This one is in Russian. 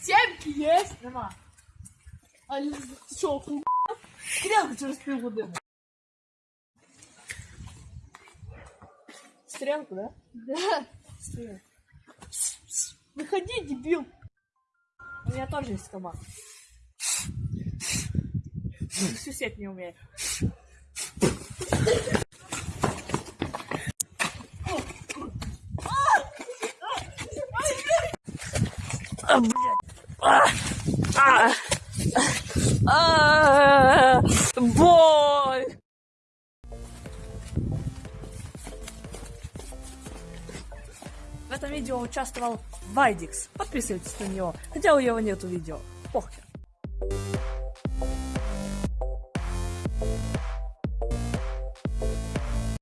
Сімки є? Нема. А що, ху... Стрілку через півгодини. Стрелку, да? Да. Стрелку. Выходи, дебил. У меня тоже есть команда. Сусед не умеет. А, блядь. Боль! В этом видео участвовал Вайдикс. Подписывайтесь на него, хотя у него нету видео. Похер.